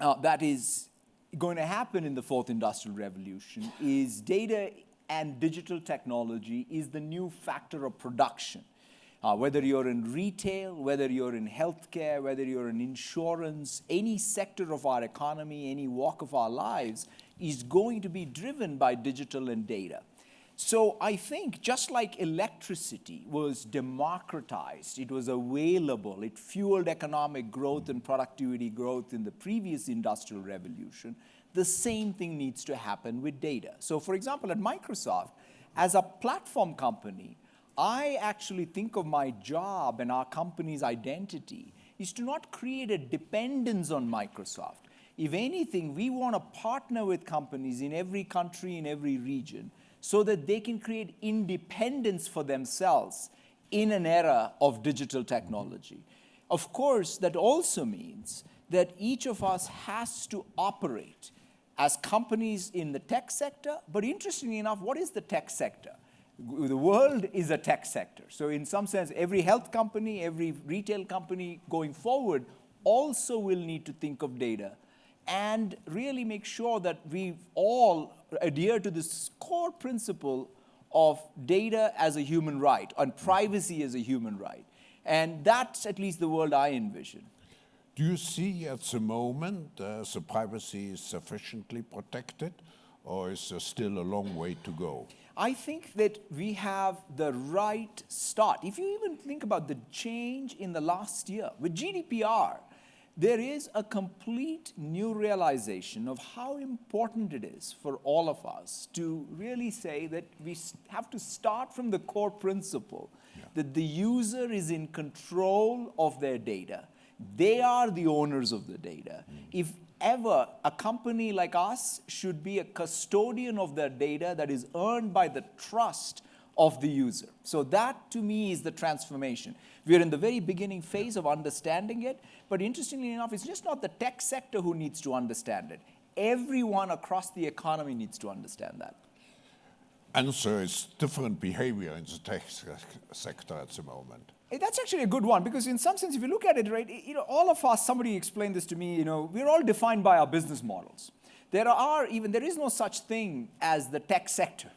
uh, that is going to happen in the fourth industrial revolution is data and digital technology is the new factor of production. Uh, whether you're in retail, whether you're in healthcare, whether you're in insurance, any sector of our economy, any walk of our lives is going to be driven by digital and data. So I think just like electricity was democratized, it was available, it fueled economic growth and productivity growth in the previous industrial revolution, the same thing needs to happen with data. So for example, at Microsoft, as a platform company, I actually think of my job and our company's identity is to not create a dependence on Microsoft. If anything, we want to partner with companies in every country, in every region, so that they can create independence for themselves in an era of digital technology. Of course, that also means that each of us has to operate as companies in the tech sector, but interestingly enough, what is the tech sector? the world is a tech sector. So in some sense, every health company, every retail company going forward also will need to think of data and really make sure that we all adhere to this core principle of data as a human right and privacy as a human right. And that's at least the world I envision. Do you see at the moment uh, the privacy is sufficiently protected or is there still a long way to go? I think that we have the right start. If you even think about the change in the last year with GDPR, there is a complete new realization of how important it is for all of us to really say that we have to start from the core principle yeah. that the user is in control of their data. They are the owners of the data. Mm. If ever a company like us should be a custodian of their data that is earned by the trust of the user. So that to me is the transformation. We are in the very beginning phase of understanding it, but interestingly enough, it's just not the tech sector who needs to understand it. Everyone across the economy needs to understand that. And so it's different behavior in the tech sector at the moment. Eh, that's actually a good one because in some sense, if you look at it, right, you know, all of us, somebody explained this to me, you know, we're all defined by our business models. There are even, there is no such thing as the tech sector.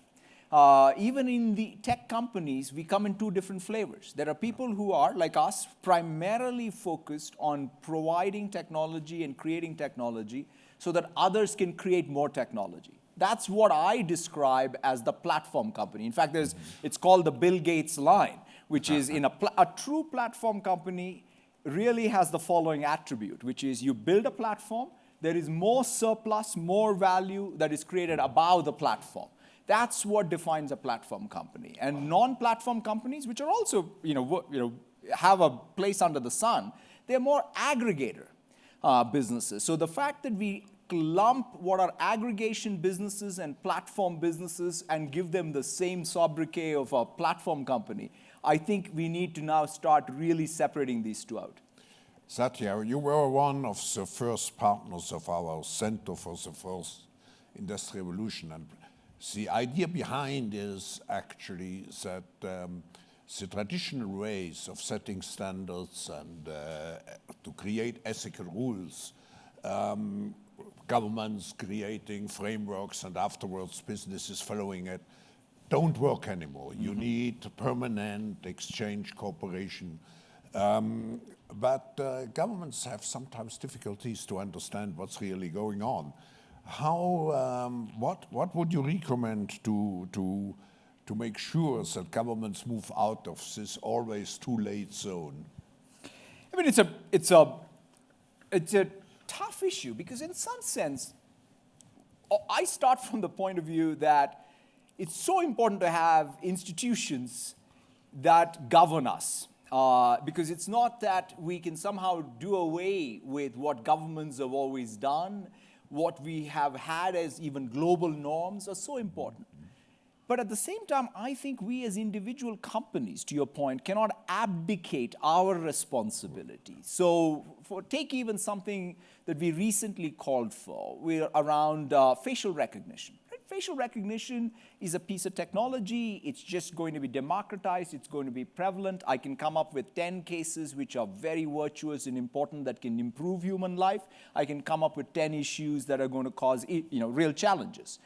Uh, even in the tech companies, we come in two different flavors. There are people who are, like us, primarily focused on providing technology and creating technology so that others can create more technology. That's what I describe as the platform company. In fact, there's, it's called the Bill Gates line which is in a, a true platform company really has the following attribute, which is you build a platform, there is more surplus, more value that is created above the platform. That's what defines a platform company. And non-platform companies, which are also, you know, you know, have a place under the sun, they're more aggregator uh, businesses. So the fact that we lump what are aggregation businesses and platform businesses and give them the same sobriquet of a platform company I think we need to now start really separating these two out. Satya, you were one of the first partners of our Center for the Fourth Industrial Revolution. And the idea behind is actually that um, the traditional ways of setting standards and uh, to create ethical rules, um, governments creating frameworks and afterwards businesses following it, don't work anymore. Mm -hmm. You mm-hmm. need permanent exchange cooperation. Um, but uh, governments have sometimes difficulties to understand what's really going on. How, um, what, what would you recommend to, to, to make sure that governments move out of this always too late zone? I mean, it's a, it's a, it's a tough issue because in some sense, I start from the point of view that it's so important to have institutions that govern us. Uh, because it's not that we can somehow do away with what governments have always done, what we have had as even global norms are so important. But at the same time, I think we as individual companies, to your point, cannot abdicate our responsibility. So for, take even something that we recently called for, we're around uh, facial recognition facial recognition is a piece of technology. It's just going to be democratized. It's going to be prevalent. I can come up with 10 cases which are very virtuous and important that can improve human life. I can come up with 10 issues that are going to cause you know, real challenges.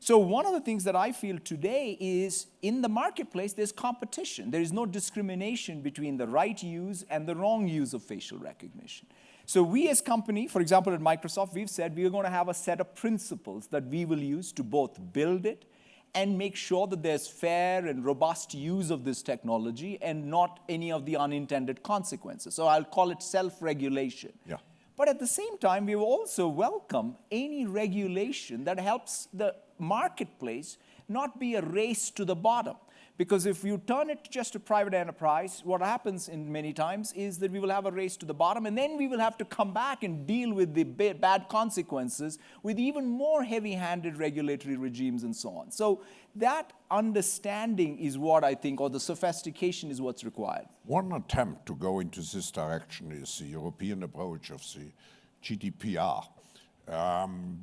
So one of the things that I feel today is in the marketplace, there's competition. There is no discrimination between the right use and the wrong use of facial recognition. So we as company, for example, at Microsoft, we've said we are going to have a set of principles that we will use to both build it and make sure that there's fair and robust use of this technology and not any of the unintended consequences. So I'll call it self-regulation. Yeah. But at the same time, we also welcome any regulation that helps the marketplace not be a race to the bottom. Because if you turn it just to private enterprise, what happens in many times is that we will have a race to the bottom, and then we will have to come back and deal with the bad consequences with even more heavy-handed regulatory regimes and so on. So that understanding is what I think, or the sophistication is what's required. One attempt to go into this direction is the European approach of the GDPR. Um,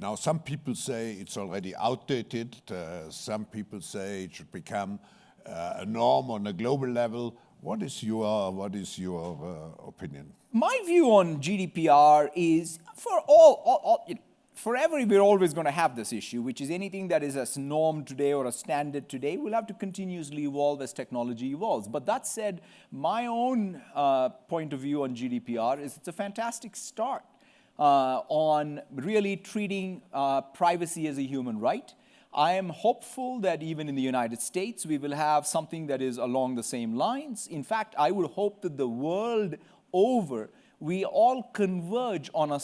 now, some people say it's already outdated. Uh, some people say it should become uh, a norm on a global level. What is your, what is your uh, opinion? My view on GDPR is for all, all, all you know, forever we're always going to have this issue, which is anything that is a norm today or a standard today will have to continuously evolve as technology evolves. But that said, my own uh, point of view on GDPR is it's a fantastic start uh, on really treating uh, privacy as a human right. I am hopeful that even in the United States, we will have something that is along the same lines. In fact, I would hope that the world over we all converge on a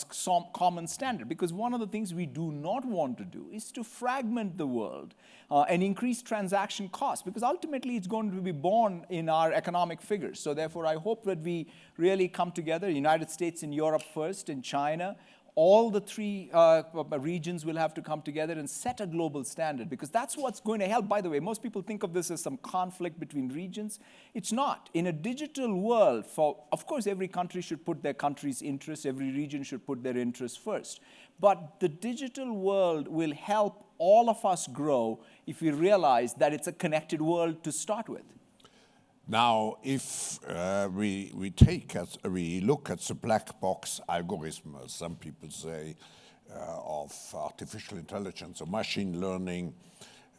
common standard because one of the things we do not want to do is to fragment the world uh, and increase transaction costs because ultimately it's going to be borne in our economic figures. So therefore, I hope that we really come together, United States and Europe first and China, all the three uh, regions will have to come together and set a global standard because that's what's going to help. By the way, most people think of this as some conflict between regions. It's not. In a digital world, for of course, every country should put their country's interests, every region should put their interests first. But the digital world will help all of us grow if we realize that it's a connected world to start with. Now, if uh, we, we take, as, we look at the black box algorithm, as some people say, uh, of artificial intelligence or machine learning,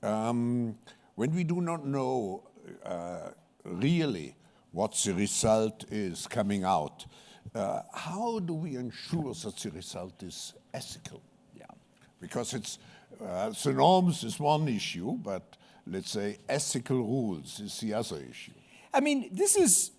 um, when we do not know uh, really what the result is coming out, uh, how do we ensure that the result is ethical? Yeah. Because it's, uh, the norms is one issue, but let's say ethical rules is the other issue. I mean, this is,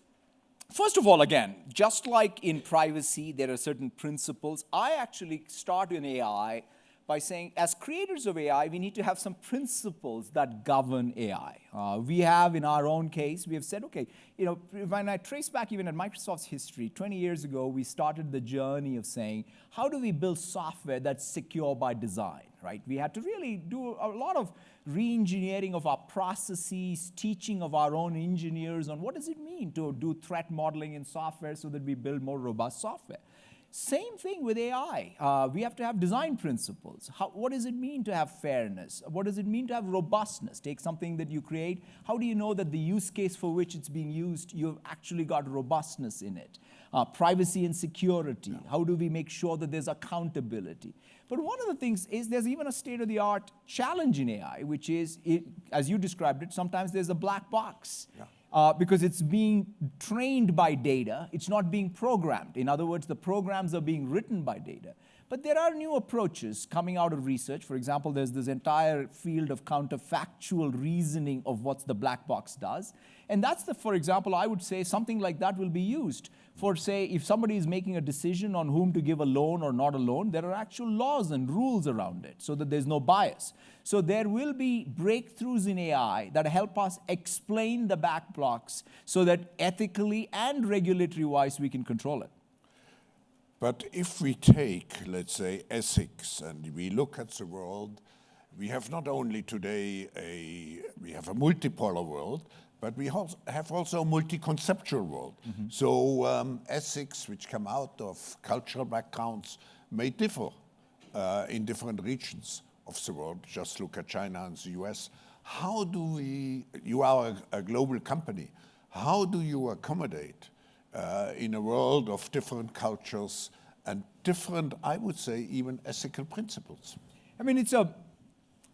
first of all, again, just like in privacy, there are certain principles. I actually start in AI by saying, as creators of AI, we need to have some principles that govern AI. Uh, we have, in our own case, we have said, okay, you know, when I trace back even at Microsoft's history, 20 years ago, we started the journey of saying, how do we build software that's secure by design, right? We had to really do a lot of re-engineering of our processes, teaching of our own engineers on what does it mean to do threat modeling in software so that we build more robust software. Same thing with AI. Uh, we have to have design principles. How, what does it mean to have fairness? What does it mean to have robustness? Take something that you create. How do you know that the use case for which it's being used, you've actually got robustness in it? Uh, privacy and security. Yeah. How do we make sure that there's accountability? But one of the things is there's even a state-of-the-art challenge in AI, which is, it, as you described it, sometimes there's a black box. Yeah uh, because it's being trained by data, it's not being programmed. In other words, the programs are being written by data. But there are new approaches coming out of research. For example, there's this entire field of counterfactual reasoning of what the black box does. And that's the, for example, I would say something like that will be used for, say, if somebody is making a decision on whom to give a loan or not a loan, there are actual laws and rules around it so that there's no bias. So there will be breakthroughs in AI that help us explain the black box so that ethically and regulatory-wise we can control it. But if we take, let's say, ethics and we look at the world, we have not only today a, we have a multipolar world, but we have also a multi-conceptual world. Mm -hmm. So um, ethics which come out of cultural backgrounds may differ uh, in different regions. of the world, just look at China and the US, how do we, you are a, a global company, how do you accommodate uh, in a world of different cultures and different, I would say, even ethical principles? I mean, it's a,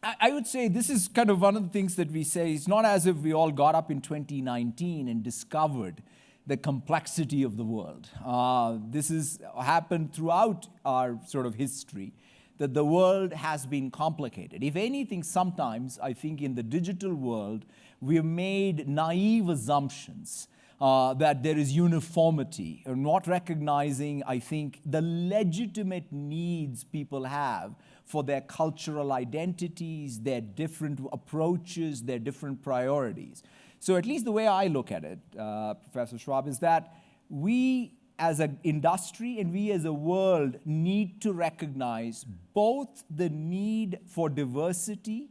I would say this is kind of one of the things that we say. It's not as if we all got up in 2019 and discovered the complexity of the world. Uh, this has happened throughout our sort of history, that the world has been complicated. If anything, sometimes I think in the digital world, we have made naive assumptions uh, that there is uniformity, or not recognizing, I think, the legitimate needs people have for their cultural identities, their different approaches, their different priorities. So at least the way I look at it, uh, Professor Schwab, is that we as an industry and we as a world need to recognize both the need for diversity,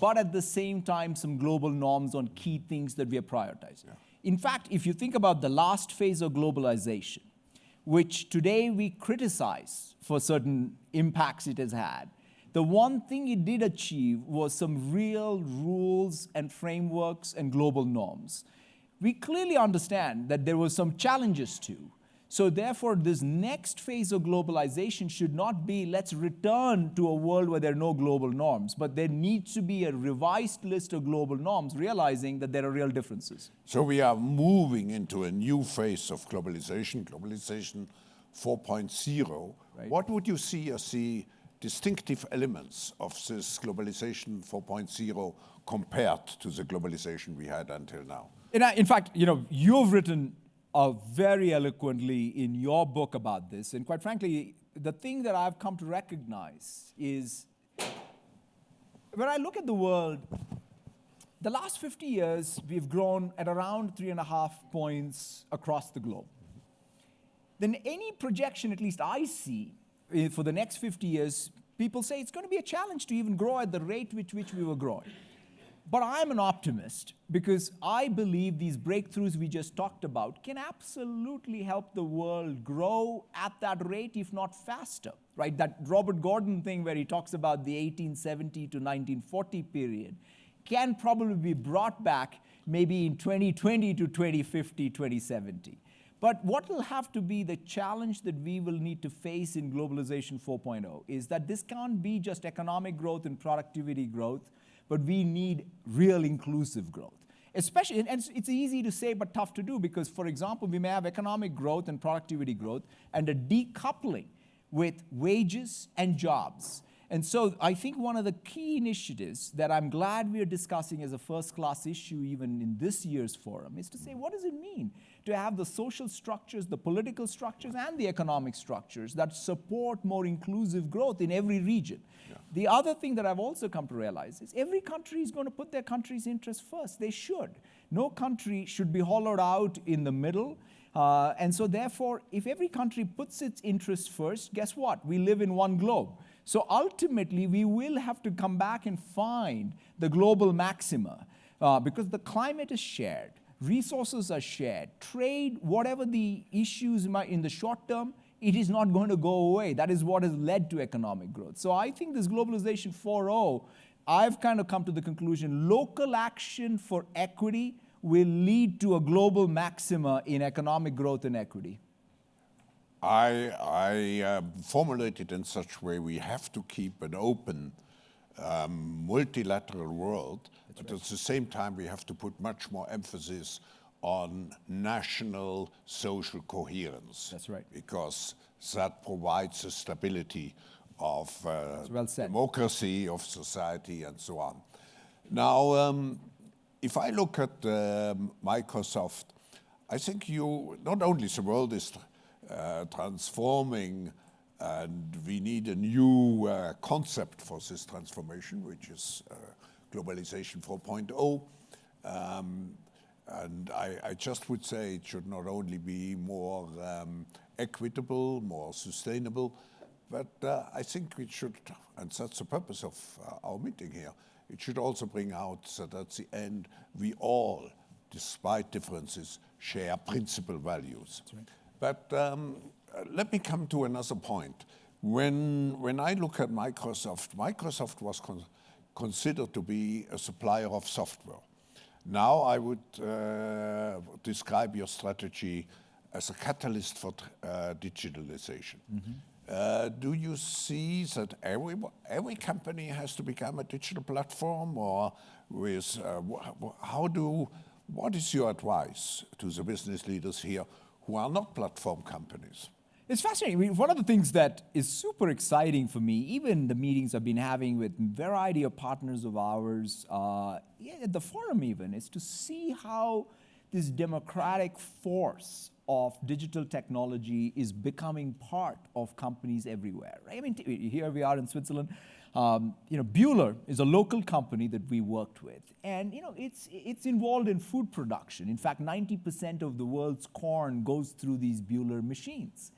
but at the same time some global norms on key things that we are prioritizing. Yeah. In fact, if you think about the last phase of globalization, which today we criticize for certain impacts it has had, the one thing it did achieve was some real rules and frameworks and global norms. We clearly understand that there were some challenges too. So therefore, this next phase of globalization should not be let's return to a world where there are no global norms, but there needs to be a revised list of global norms, realizing that there are real differences. So we are moving into a new phase of globalization, globalization 4.0. Right. What would you see as the distinctive elements of this globalization 4.0 compared to the globalization we had until now? In, in fact, you know, you've written uh, very eloquently in your book about this, and quite frankly, the thing that I've come to recognize is when I look at the world, the last 50 years, we've grown at around three and a half points across the globe. Then any projection, at least I see, Eh, for the next 50 years, people say it's going to be a challenge to even grow at the rate with which we were growing. But I'm an optimist because I believe these breakthroughs we just talked about can absolutely help the world grow at that rate, if not faster, right? That Robert Gordon thing where he talks about the 1870 to 1940 period can probably be brought back maybe in 2020 to 2050, 2070. But what will have to be the challenge that we will need to face in globalization 4.0 is that this can't be just economic growth and productivity growth, but we need real inclusive growth. Especially, and it's, easy to say but tough to do because, for example, we may have economic growth and productivity growth and a decoupling with wages and jobs. And so I think one of the key initiatives that I'm glad we're discussing as a first class issue even in this year's forum is to say, what does it mean to have the social structures, the political structures, and the economic structures that support more inclusive growth in every region. Yeah. The other thing that I've also come to realize is every country is going to put their country's interests first. They should. No country should be hollowed out in the middle. Uh, and so therefore, if every country puts its interests first, guess what? We live in one globe. So ultimately, we will have to come back and find the global maxima uh, because the climate is shared resources are shared, trade, whatever the issues in the short term, it is not going to go away. That is what has led to economic growth. So I think this globalization 4.0, I've kind of come to the conclusion local action for equity will lead to a global maxima in economic growth and equity. I, I uh, formulate it in such a way we have to keep an open um, multilateral world but at the same time, we have to put much more emphasis on national social coherence. That's right. Because that provides the stability of uh, well democracy, of society, and so on. Now, um, if I look at uh, Microsoft, I think you, not only the world is uh, transforming and we need a new uh, concept for this transformation, which is uh, globalization 4.0. Um, and I, I, just would say it should not only be more um, equitable, more sustainable, but uh, I think it should, and that's the purpose of uh, our meeting here, it should also bring out that at the end we all, despite differences, share principal values. Right. But um, let me come to another point. When, when I look at Microsoft, Microsoft was con considered to be a supplier of software. Now I would uh, describe your strategy as a catalyst for uh, digitalization. Mm -hmm. uh, do you see that every, every company has to become a digital platform or with, uh, how do, what is your advice to the business leaders here who are not platform companies? It's fascinating. I mean, one of the things that is super exciting for me, even the meetings I've been having with a variety of partners of ours, uh, at the forum even, is to see how this democratic force of digital technology is becoming part of companies everywhere. Right? I mean, here we are in Switzerland. Um, you know, Bühler is a local company that we worked with, and you know, it's it's involved in food production. In fact, 90% of the world's corn goes through these Bühler machines.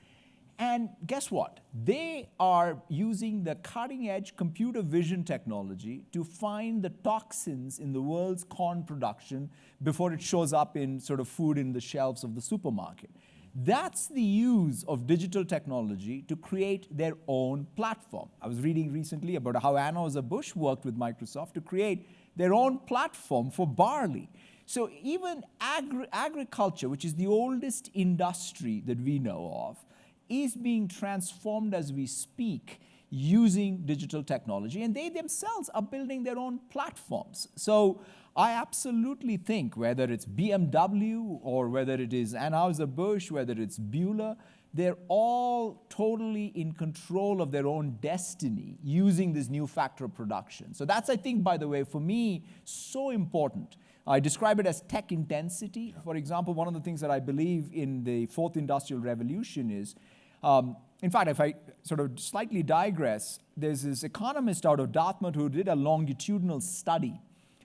And guess what? They are using the cutting edge computer vision technology to find the toxins in the world's corn production before it shows up in sort of food in the shelves of the supermarket. That's the use of digital technology to create their own platform. I was reading recently about how Anheuser-Busch worked with Microsoft to create their own platform for barley. So even agri agriculture, which is the oldest industry that we know of, is being transformed as we speak using digital technology, and they themselves are building their own platforms. So I absolutely think whether it's BMW or whether it is Anheuser-Busch, whether it's Bühler, they're all totally in control of their own destiny using this new factor of production. So that's, I think, by the way, for me, so important. I describe it as tech intensity. For example, one of the things that I believe in the fourth industrial revolution is um, in fact, if I sort of slightly digress, there's this economist out of Dartmouth who did a longitudinal study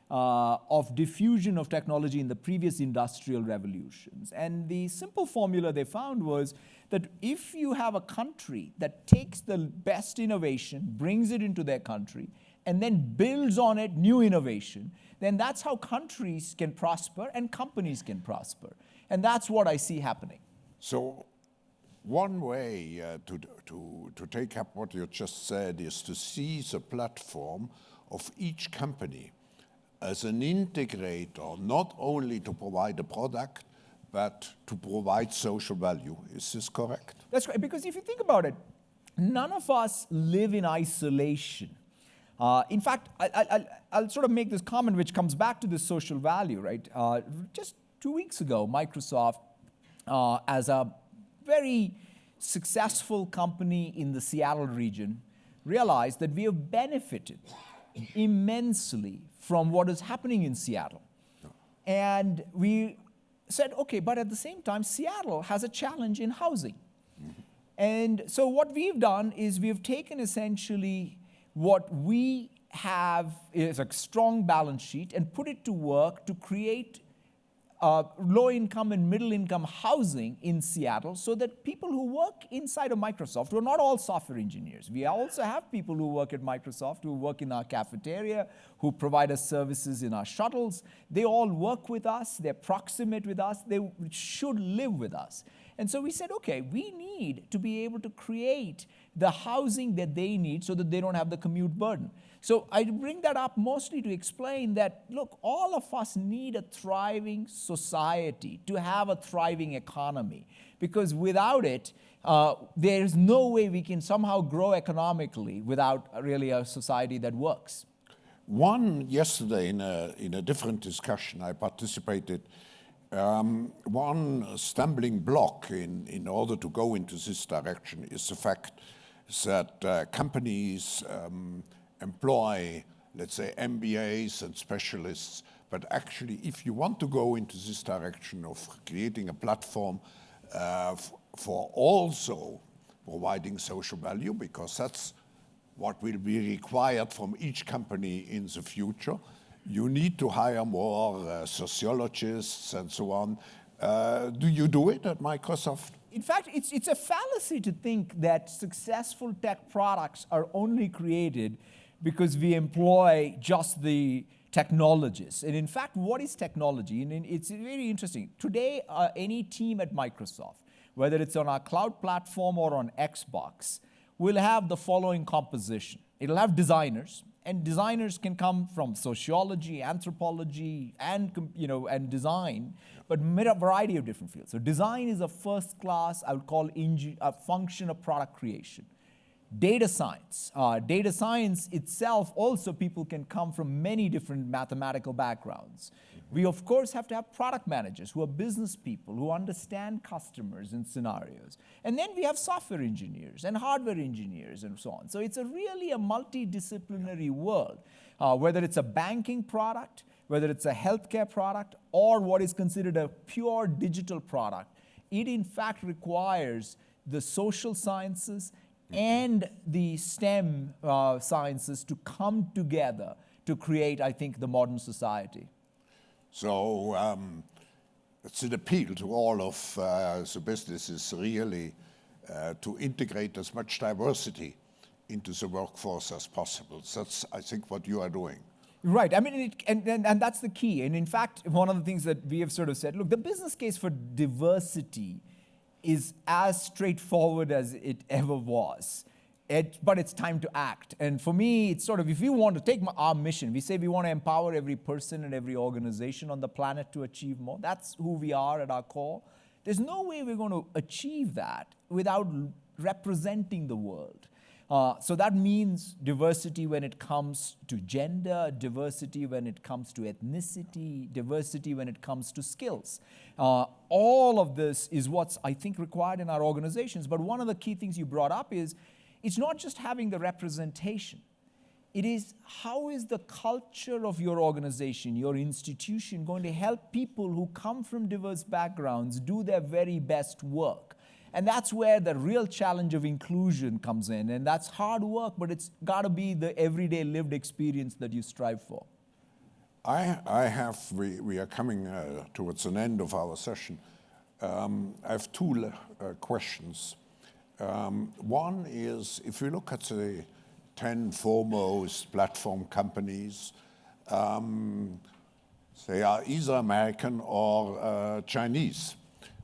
uh, of diffusion of technology in the previous industrial revolutions. And the simple formula they found was that if you have a country that takes the best innovation, brings it into their country, and then builds on it new innovation, then that's how countries can prosper and companies can prosper. And that's what I see happening. So one way uh, to, to, to take up what you just said is to see the platform of each company as an integrator, not only to provide a product, but to provide social value. Is this correct? That's right, because if you think about it, none of us live in isolation. Uh, in fact, I, will sort of make this comment which comes back to this social value, right? Uh, just two weeks ago, Microsoft, uh, as a very successful company in the Seattle region realized that we have benefited immensely from what is happening in Seattle. And we said, okay, but at the same time, Seattle has a challenge in housing. And so what we've done is we've taken essentially what we have is a strong balance sheet and put it to work to create uh, low income and middle income housing in Seattle so that people who work inside of Microsoft, we're not all software engineers. We also have people who work at Microsoft, who work in our cafeteria, who provide us services in our shuttles. They all work with us, they're proximate with us, they should live with us. And so we said, okay, we need to be able to create the housing that they need so that they don't have the commute burden. So I bring that up mostly to explain that, look, all of us need a thriving society to have a thriving economy. Because without it, uh, there's no way we can somehow grow economically without really a society that works. One yesterday in a, in a different discussion I participated um, one stumbling block in, in order to go into this direction is the fact that uh, companies um, employ, let's say, MBAs and specialists, but actually, if you want to go into this direction of creating a platform uh, for also providing social value, because that's what will be required from each company in the future, you need to hire more uh, sociologists and so on. Uh, do you do it at Microsoft? In fact, it's, it's a fallacy to think that successful tech products are only created because we employ just the technologists. And in fact, what is technology? And it's very interesting. Today, uh, any team at Microsoft, whether it's on our cloud platform or on Xbox, will have the following composition. It'll have designers, and designers can come from sociology, anthropology, and you know, and design, but a variety of different fields. So design is a first class, I would call a function of product creation. Data science. Uh, data science itself, also people can come from many different mathematical backgrounds. We of course have to have product managers who are business people, who understand customers and scenarios. And then we have software engineers and hardware engineers and so on. So it's a really a multidisciplinary world, uh, whether it's a banking product, whether it's a healthcare product, or what is considered a pure digital product. It in fact requires the social sciences and the STEM uh, sciences to come together to create, I think, the modern society. So um, it's an appeal to all of uh, the businesses really uh, to integrate as much diversity into the workforce as possible. So that's, I think, what you are doing. Right. I mean, it, and, and, and that's the key. And in fact, one of the things that we have sort of said, look, the business case for diversity is as straightforward as it ever was. It, but it's time to act. And for me, it's sort of, if we want to take our mission, we say we want to empower every person and every organization on the planet to achieve more. That's who we are at our core. There's no way we're going to achieve that without representing the world. Uh, so that means diversity when it comes to gender, diversity when it comes to ethnicity, diversity when it comes to skills. Uh, all of this is what's, I think, required in our organizations. But one of the key things you brought up is it's not just having the representation. It is how is the culture of your organization, your institution going to help people who come from diverse backgrounds do their very best work? And that's where the real challenge of inclusion comes in. And that's hard work, but it's got to be the everyday lived experience that you strive for. I, I have, we, we are coming uh, towards an end of our session. Um, I have two uh, questions. Um, one is, if you look at the 10 foremost platform companies, um, they are either American or uh, Chinese.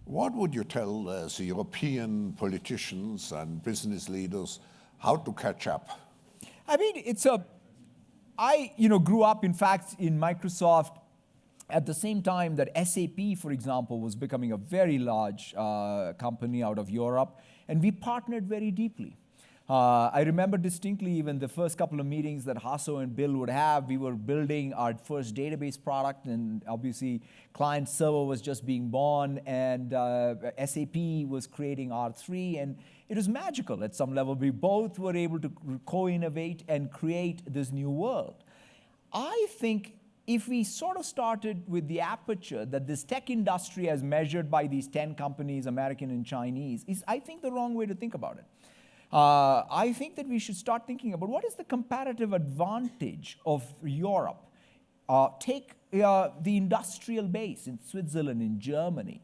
What would you tell uh, the European politicians and business leaders how to catch up? I mean, it's a, I, you know, grew up, in fact, in Microsoft at the same time that SAP, for example, was becoming a very large uh, company out of Europe, and we partnered very deeply. Uh, I remember distinctly even the first couple of meetings that Hasso and Bill would have. We were building our first database product, and obviously, client server was just being born, and uh, SAP was creating R3, and it was magical at some level. We both were able to co innovate and create this new world. I think if we sort of started with the aperture that this tech industry, as measured by these 10 companies, American and Chinese, is, I think, the wrong way to think about it. Uh, I think that we should start thinking about what is the comparative advantage of Europe. Uh, take uh, the industrial base in Switzerland, in Germany.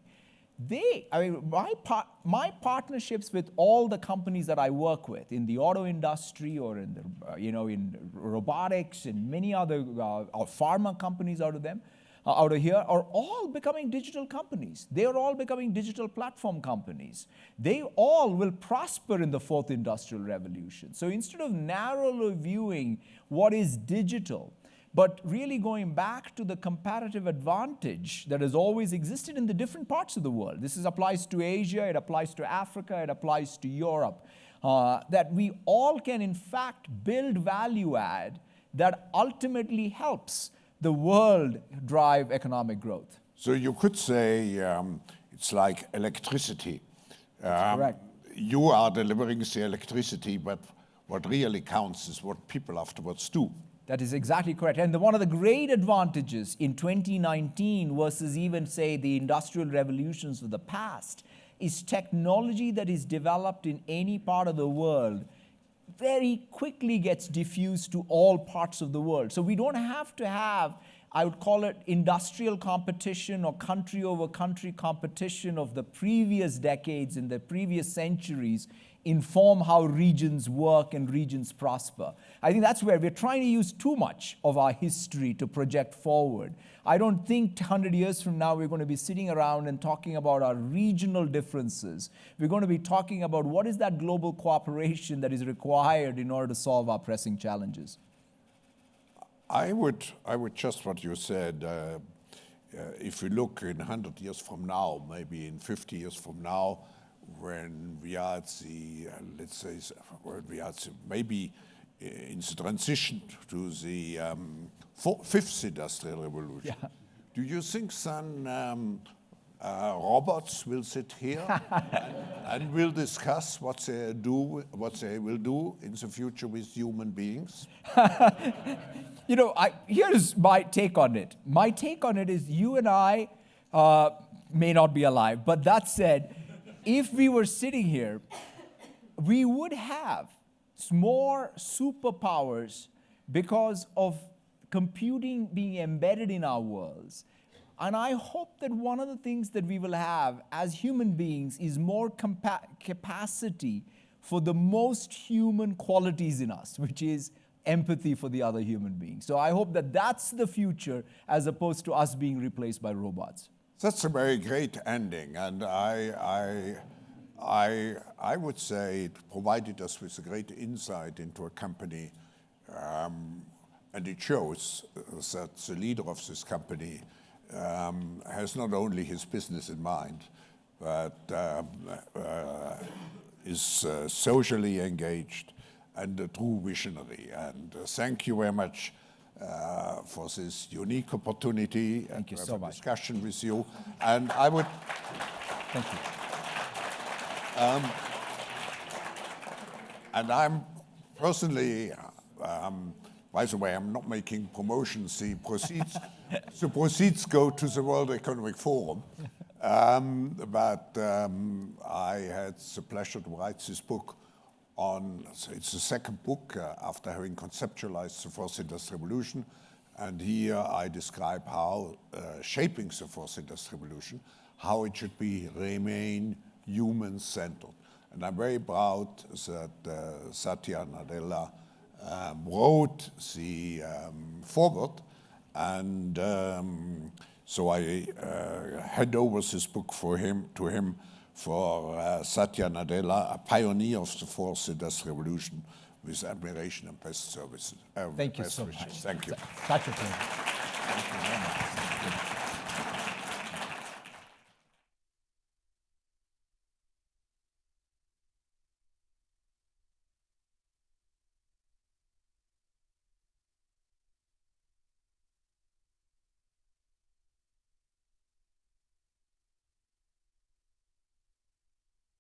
They, I mean, my, par my partnerships with all the companies that I work with in the auto industry or in the, uh, you know, in robotics and many other uh, pharma companies out of them, out of here are all becoming digital companies. They are all becoming digital platform companies. They all will prosper in the fourth industrial revolution. So instead of narrowly viewing what is digital, but really going back to the comparative advantage that has always existed in the different parts of the world. This is, applies to Asia, it applies to Africa, it applies to Europe. Uh, that we all can, in fact, build value add that ultimately helps the world drive economic growth. So you could say um, it's like electricity. Um, correct. You are delivering the electricity, but what really counts is what people afterwards do. That is exactly correct. And the, one of the great advantages in 2019 versus even, say, the industrial revolutions of the past is technology that is developed in any part of the world very quickly gets diffused to all parts of the world. So we don't have to have, I would call it industrial competition or country over country competition of the previous decades and the previous centuries inform how regions work and regions prosper. I think that's where we're trying to use too much of our history to project forward. I don't think 100 years from now we're going to be sitting around and talking about our regional differences. We're going to be talking about what is that global cooperation that is required in order to solve our pressing challenges. I would, I would just what you said. Uh, uh, if we look in 100 years from now, maybe in 50 years from now, when we are the, uh, let's say, when we are maybe uh, in the transition to the um, fourth, fifth industrial revolution. Yeah. Do you think then um, uh, robots will sit here and, and, will discuss what they do, what they will do in the future with human beings? you know, I, here's my take on it. My take on it is you and I uh, may not be alive, but that said, if we were sitting here, we would have more superpowers because of computing being embedded in our worlds. And I hope that one of the things that we will have as human beings is more capacity for the most human qualities in us, which is empathy for the other human being. So I hope that that's the future as opposed to us being replaced by robots. That's a very great ending, and I, I, I, I would say it provided us with a great insight into a company, um, and it shows that the leader of this company um, has not only his business in mind, but um, uh, is uh, socially engaged and a true visionary. And uh, thank you very much uh, for this unique opportunity Thank and you so much. discussion with you. And I would. Thank you. Um, and I'm personally, um, by the way, I'm not making promotions. The proceeds, the proceeds go to the World Economic Forum. Um, but um, I had the pleasure to write this book on, it's the second book uh, after having conceptualized the fourth industrial revolution. And here I describe how uh, shaping the fourth industrial revolution, how it should be remain human-centered. And I'm very proud that uh, Satya Nadella um, wrote the um, foreword, and um, so I uh, hand over this book for him to him for uh, Satya Nadella, a pioneer of the fourth industrial revolution, with admiration and best services. Uh, Thank you so wishes. much. Thank you. A pleasure.